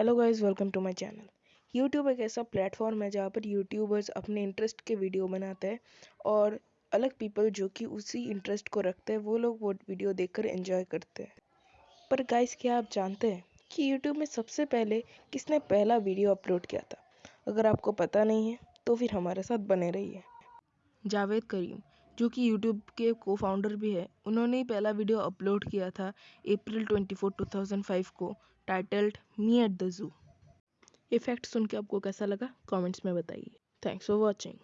Hello guys welcome to my channel YouTube एक ऐसा platform है जहाँ पर यूट्यूबर्स अपने इंटरेस्ट के वीडियो बनाते हैं और अलग पीपल जो कि उसी इंटरेस्ट को रखते हैं, वो लोग वो वीडियो देखकर एंजॉय करते हैं। पर गाइस क्या आप जानते हैं कि यूट्यूब में सबसे पहले किसने पहला वीडियो अपलोड किया था? अगर आपको पता नहीं है तो फिर हमारे साथ बने रहिए। जावेद करीम जो कि यूट्यूब के को फाउंडर भी है, उन्होंने ही पहला वीडियो अपलोड किया था अप्रैल 24 2005 को titled me at the zoo effect सुन के आपको कैसा लगा? कमेंट्स में बताइए. Thanks for watching